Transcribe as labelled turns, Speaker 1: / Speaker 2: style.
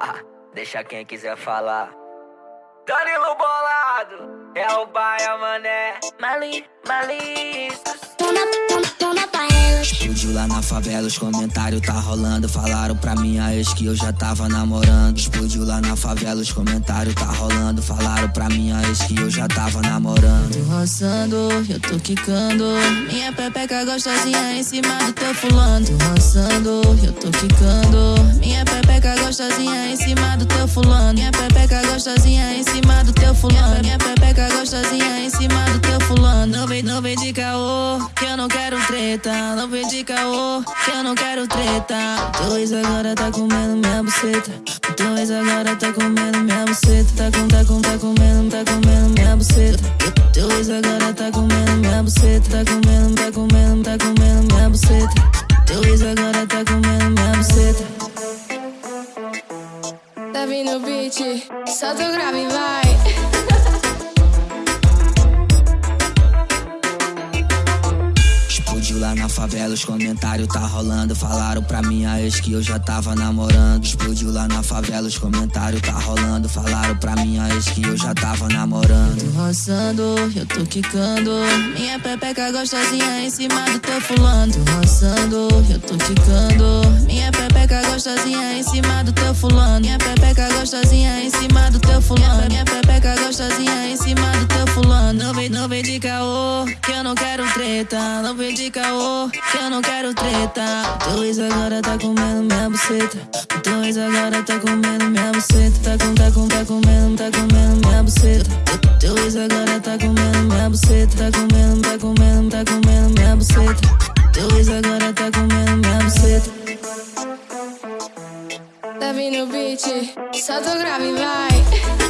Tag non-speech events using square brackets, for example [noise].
Speaker 1: [laughs] Deixa quem quiser falar. Danilo Bolado, é o Baia Mané. Mali, Maliscos.
Speaker 2: Explodiu lá na favela, os comentários tá rolando. Falaram pra minha ex que eu já tava namorando. Explodiu lá na favela, os comentários tá rolando. Falaram pra minha ex que eu já tava namorando.
Speaker 3: Tô roçando, eu tô quicando. Minha pepeca gostosinha em cima do teu fulano. Tô roçando, eu tô quicando. Gostosinha em cima do teu fulano. Minha pepeca gostosinha em cima do teu fulano. Minha pepeca gostosinha em cima do teu fulano. Não vem, não vem de caô, que eu não quero treta. Não vem de caô, que eu não quero treta. Dois agora tá comendo minha buceta. Dois agora tá comendo minha buceta. Tá com, tá com, tá comendo, tá comendo minha buceta. Dois agora tá comendo minha buceta. Tá comendo, tá comendo, tá comendo minha buceta. Dois agora
Speaker 4: beat, solta o grave e vai.
Speaker 2: Explodiu lá na favela, os comentários tá rolando. Falaram pra minha ex que eu já tava namorando. Explodiu lá na favela, os comentários tá rolando. Falaram pra minha ex que eu já tava namorando.
Speaker 3: Tô roçando, eu tô quicando. Minha pepeca gostosinha em cima do teu fulano. Tô roçando, eu tô quicando. Minha pepeca gostosinha em cima do teu fulano. Minha pepeca gostosinha em cima do teu fulano. Minha pepeca gostosinha em cima do teu fulano. Não vem, não vem de caô, que eu não quero treta. Não vem de caô, que eu não quero treta. Dois agora tá comendo minha buceta. Dois agora tá comendo minha buceta. Tá com, tá com, tá comendo, tá comendo minha buceta. Dois agora tá comendo minha buceta. Tá comendo, tá comendo, tá comendo minha buceta. Dois agora tá comendo
Speaker 4: mio bici. Sotto gravi vai.